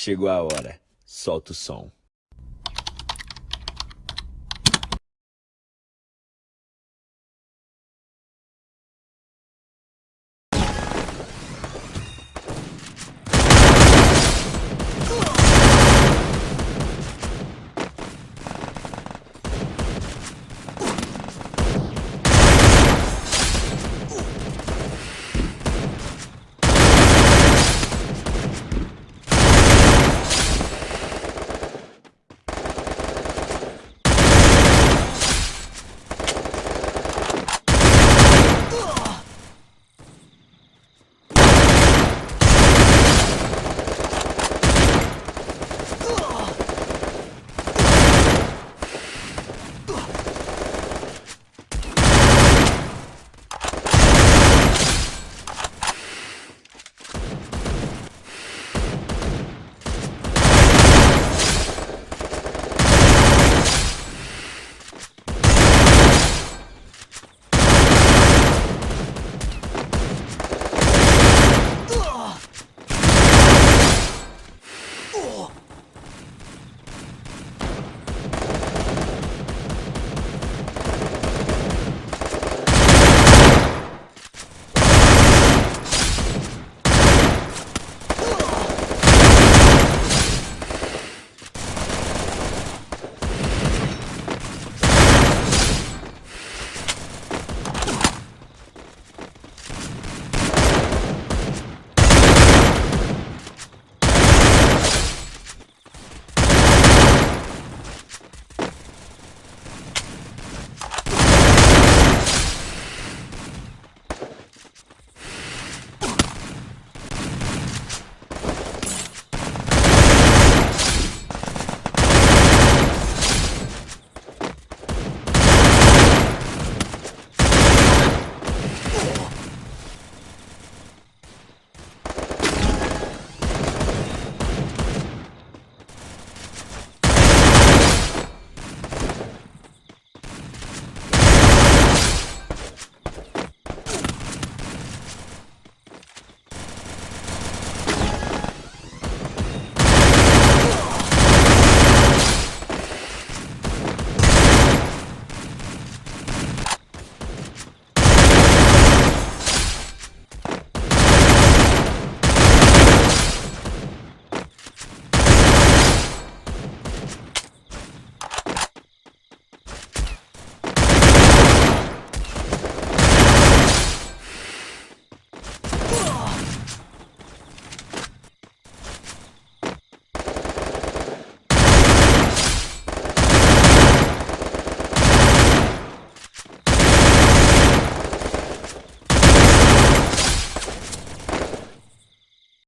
Chegou a hora. Solta o som.